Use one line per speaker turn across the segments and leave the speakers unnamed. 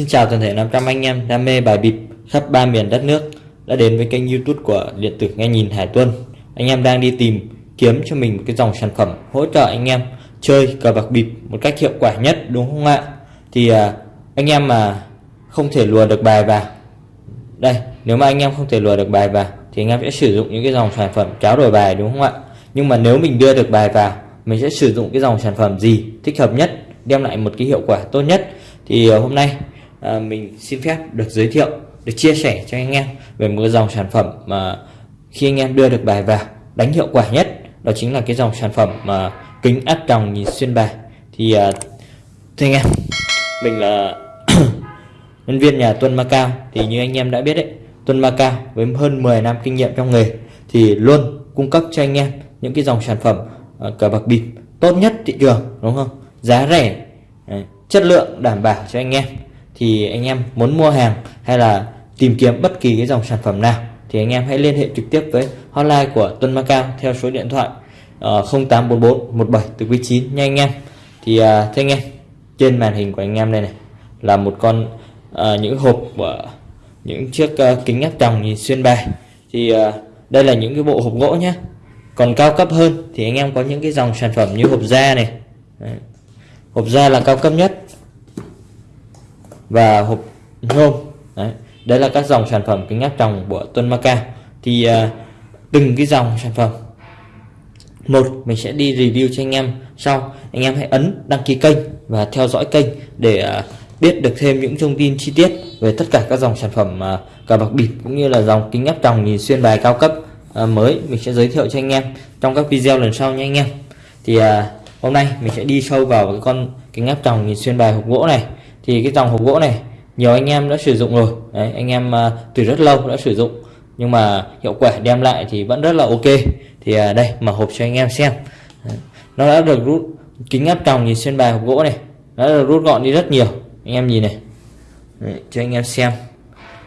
Xin chào toàn thể 500 anh em đam mê bài bịp khắp ba miền đất nước đã đến với kênh youtube của điện tử nghe nhìn Hải Tuân. Anh em đang đi tìm kiếm cho mình một cái dòng sản phẩm hỗ trợ anh em chơi cờ bạc bịp một cách hiệu quả nhất đúng không ạ? Thì à, anh em mà không thể lùa được bài vào đây nếu mà anh em không thể lùa được bài vào thì anh em sẽ sử dụng những cái dòng sản phẩm cháo đổi bài đúng không ạ? Nhưng mà nếu mình đưa được bài vào mình sẽ sử dụng cái dòng sản phẩm gì thích hợp nhất đem lại một cái hiệu quả tốt nhất thì à, hôm nay à, mình xin phép được giới thiệu được chia sẻ cho anh em về một dòng sản phẩm mà khi anh em đưa được bài vào đánh hiệu quả nhất đó chính là cái dòng sản phẩm mà kính áp tròng nhìn xuyên bài. Thì ờ, thưa anh em mình là nhân viên nhà Tuân Macau. Thì như anh em đã biết đấy Tuân Macau với hơn 10 năm kinh nghiệm trong nghề thì luôn cung cấp cho anh em những cái dòng sản phẩm uh, cờ bạc bịp tốt nhất thị trường đúng không? Giá rẻ chất lượng đảm bảo cho anh em thì anh em muốn mua hàng hay là tìm kiếm bất kỳ cái dòng sản phẩm nào thì anh em hãy liên hệ trực tiếp với hotline của Tuân Macao theo số điện thoại uh, 0844 17 từ quý 9 nha anh em. Thì uh, thưa anh em trên màn hình của anh em đây này là một con uh, những hộp của những chiếc uh, kính áp tròng nhìn xuyên bài. Thì uh, đây là những cái bộ hộp gỗ nhé còn cao cấp hơn thì anh em có những cái dòng sản phẩm như hộp da này. Đấy. hộp da là cao cấp nhất và hộp nhôm. Đấy đây là các dòng sản phẩm kính áp tròng của Tuân Maca thì uh, từng cái dòng sản phẩm. Một mình sẽ đi review cho anh em sau. Anh em hãy ấn đăng ký kênh và theo dõi kênh để uh, biết được thêm những thông tin chi tiết về tất cả các dòng sản phẩm uh, cờ bạc bịp cũng như là dòng kính áp tròng nhìn xuyên bài cao cấp uh, mới. Mình sẽ giới thiệu cho anh em trong các video lần sau nha anh em. Thì uh, hôm nay mình sẽ đi sâu vào cái con kính áp tròng nhìn xuyên bài hộp gỗ này thì cái dòng hộp gỗ này nhiều anh em đã sử dụng rồi. Đấy, anh em uh, từ rất lâu đã sử dụng. Nhưng mà hiệu quả đem lại thì vẫn rất là ok. Thì uh, đây mở hộp cho anh em xem. Đấy. nó đã được rút kính áp tròng nhìn xuyên bài hộp gỗ này nó đã được rút gọn đi rất nhiều. Anh em nhìn này. Đấy, cho anh em xem.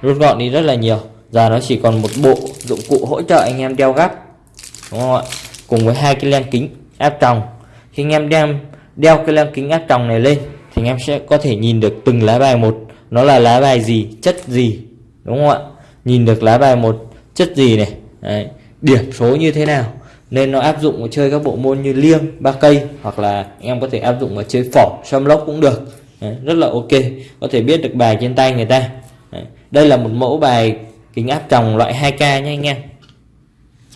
Rút gọn đi rất là nhiều. Giờ nó chỉ còn một bộ dụng cụ hỗ trợ anh em đeo gắp đúng không ạ? Cùng với hai cái len kính áp tròng. Khi anh em đem đeo cái len kính áp tròng này lên anh em sẽ có thể nhìn được từng lá bài một. Nó là lá bài gì chất gì đúng không ạ? Nhìn được lá bài một chất gì này? Đấy. điểm số như thế nào? Nên nó áp dụng vào chơi các bộ môn như liêng ba cây hoặc là anh em có thể áp dụng vào chơi phỏ xâm lốc cũng được. Đấy. rất là ok. Có thể biết được bài trên tay người ta. Đấy. đây là một mẫu bài kính áp tròng loại 2k nha anh em.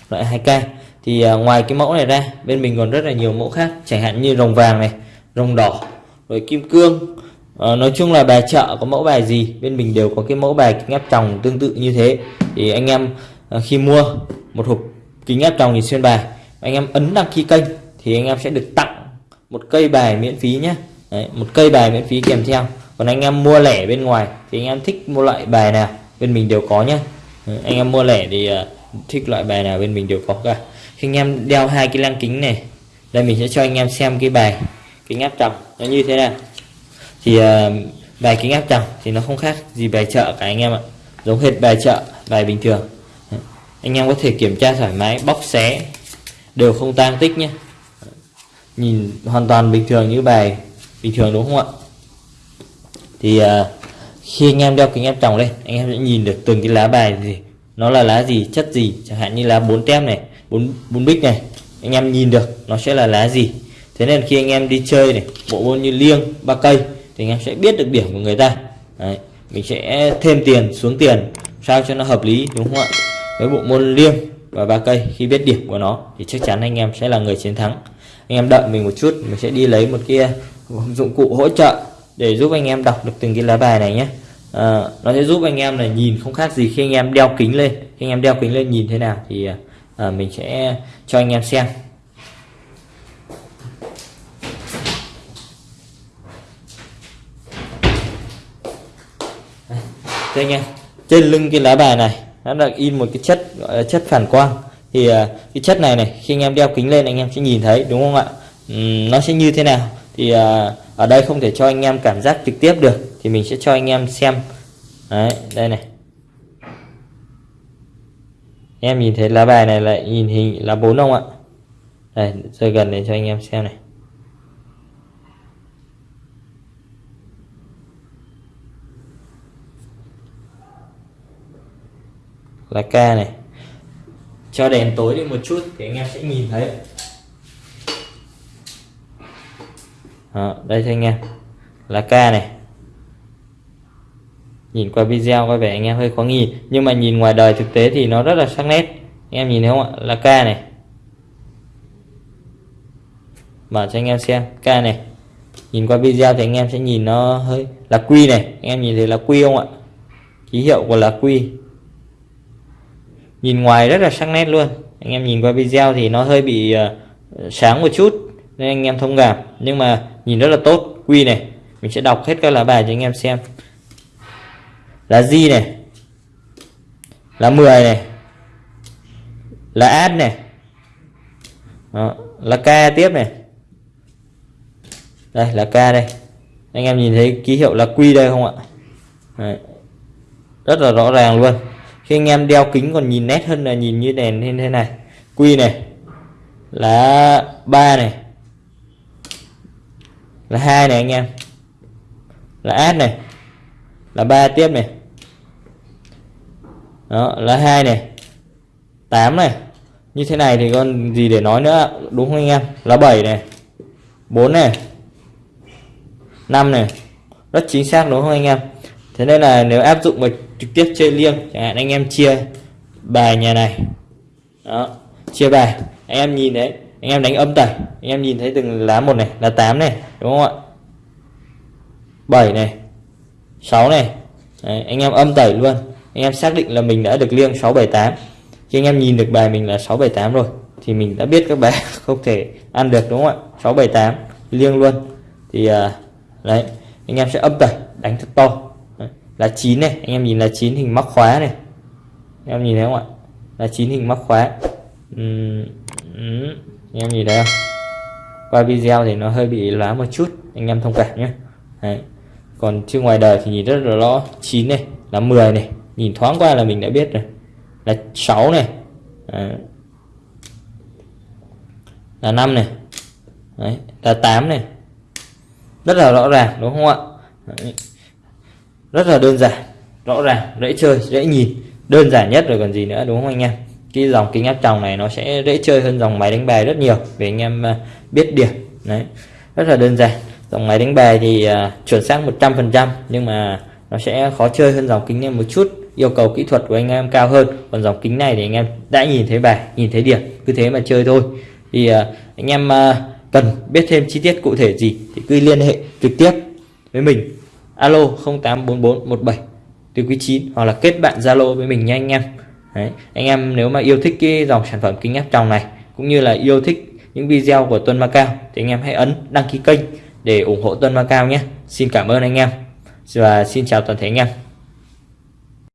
Loại 2k thì à, ngoài cái mẫu này ra bên mình còn rất là nhiều mẫu khác. Chẳng hạn như rồng vàng này rồng đỏ rồi kim cương. À, nói chung là bài chợ có mẫu bài gì bên mình đều có cái mẫu bài kính áp tròng tương tự như thế. Thì anh em à, khi mua một hộp kính áp tròng thì xuyên bài. Anh em ấn đăng ký kênh thì anh em sẽ được tặng một cây bài miễn phí nhé. Đấy, một cây bài miễn phí kèm theo. Còn anh em mua lẻ bên ngoài thì anh em thích mua loại bài nào bên mình đều có nhé. Anh em mua lẻ thì ờ, thích loại bài nào bên mình đều có cả. Khi anh em đeo hai cái lăng kính này đây mình sẽ cho anh em xem cái bài kính áp tròng nó như thế nào thì uh, bài kính áp tròng thì nó không khác gì bài chợ cả anh em ạ. Giống hệt bài chợ bài bình thường. Anh em có thể kiểm tra thoải mái bóc xé đều không tang tích nhé. Nhìn hoàn toàn bình thường như bài bình thường đúng không ạ? Thì uh, khi anh em đeo kính áp tròng lên anh em sẽ nhìn được từng cái lá bài gì. Nó là lá gì chất gì chẳng hạn như lá bốn tem này bốn bốn bích này. Anh em nhìn được nó sẽ là lá gì thế nên khi anh em đi chơi này bộ môn như liêng ba cây thì anh em sẽ biết được điểm của người ta. Đấy, mình sẽ thêm tiền xuống tiền sao cho nó hợp lý đúng không ạ? Với bộ môn liêng và ba cây khi biết điểm của nó thì chắc chắn anh em sẽ là người chiến thắng. Anh em đợi mình một chút mình sẽ đi lấy một kia dụng cụ hỗ trợ để giúp anh em đọc được từng cái lá bài này nhé. À, nó sẽ giúp anh em là nhìn không khác gì khi anh em đeo kính lên. Khi anh em đeo kính lên nhìn thế nào thì à, mình sẽ cho anh em xem. Đây anh em trên lưng cái lá bài này nó được in một cái chất gọi là chất phản quang. Thì uh, cái chất này này khi anh em đeo kính lên anh em sẽ nhìn thấy đúng không ạ? Uhm, nó sẽ như thế nào? Thì uh, ở đây không thể cho anh em cảm giác trực tiếp được thì mình sẽ cho anh em xem. Đấy đây này. Em nhìn thấy lá bài này lại nhìn hình là bốn không ạ? Đây rơi gần để cho anh em xem này. Là K này. Cho đèn tối đi một chút thì anh em sẽ nhìn thấy. Đó, đây cho anh em. Là K này. Nhìn qua video có vẻ anh em hơi khó nhìn nhưng mà nhìn ngoài đời thực tế thì nó rất là sắc nét. Anh em nhìn thấy không ạ? Là K này. Mở cho anh em xem K này. Nhìn qua video thì anh em sẽ nhìn nó hơi là quy này. Anh em nhìn thấy là quy không ạ? Ký hiệu của là quy nhìn ngoài rất là sắc nét luôn. Anh em nhìn qua video thì nó hơi bị uh, sáng một chút nên anh em thông cảm. Nhưng mà nhìn rất là tốt. Quy này mình sẽ đọc hết các lá bài cho anh em xem. Là G này. Là 10 này. Là ad này. Đó, là K tiếp này. Đây là K đây. Anh em nhìn thấy ký hiệu là quy đây không ạ? Đấy. rất là rõ ràng luôn khi anh em đeo kính còn nhìn nét hơn là nhìn như đèn như thế này quy này. Là ba này. Là hai này anh em. Là ad này. Là ba tiếp này. Đó, là hai này. 8 này. Như thế này thì còn gì để nói nữa, đúng không anh em? Là 7 này. 4 này. 5 này. Rất chính xác đúng không anh em? Thế nên là nếu áp dụng mình trực tiếp chơi liêng. Chẳng hạn anh em chia bài nhà này. Đó chia bài. Anh em nhìn đấy anh em đánh âm tẩy. Anh em nhìn thấy từng lá một này là 8 này đúng không ạ? 7 này 6 này. Đấy, anh em âm tẩy luôn. Anh em xác định là mình đã được liêng 678 khi anh em nhìn được bài mình là 678 rồi thì mình đã biết các bài không thể ăn được đúng không ạ? 678 liêng luôn. Thì à, đấy anh em sẽ âm tẩy đánh thật to là 9 này anh em nhìn là 9 hình móc khóa này anh em nhìn thấy không ạ là 9 hình móc khóa uhm, uhm. anh em nhìn thấy không qua video thì nó hơi bị lá một chút anh em thông cảm nhé đấy. còn chứ ngoài đời thì nhìn rất là rõ 9 này là 10 này nhìn thoáng qua là mình đã biết rồi là 6 này Đấy. là 5 này Đấy. là 8 này rất là rõ ràng đúng không ạ Đấy rất là đơn giản rõ ràng dễ chơi dễ nhìn. Đơn giản nhất rồi còn gì nữa đúng không anh em? Cái dòng kính áp tròng này nó sẽ dễ chơi hơn dòng máy đánh bài rất nhiều để anh em à, biết điểm đấy. Rất là đơn giản. Dòng máy đánh bài thì uh, chuẩn xác 100% nhưng mà nó sẽ khó chơi hơn dòng kính em một chút yêu cầu kỹ thuật của anh em cao hơn. Còn dòng kính này thì anh em đã nhìn thấy bài nhìn thấy điểm cứ thế mà chơi thôi. Thì uh, anh em uh, cần biết thêm chi tiết cụ thể gì thì cứ liên hệ trực tiếp với mình alo 084417 từ quý 9 hoặc là kết bạn zalo với mình nha anh em Đấy. anh em nếu mà yêu thích cái dòng sản phẩm kính áp tròng này, cũng như là yêu thích những video của Tuân Macao thì anh em hãy ấn đăng ký kênh để ủng hộ Tuân Macao nhé Xin cảm ơn anh em và xin chào toàn thể anh em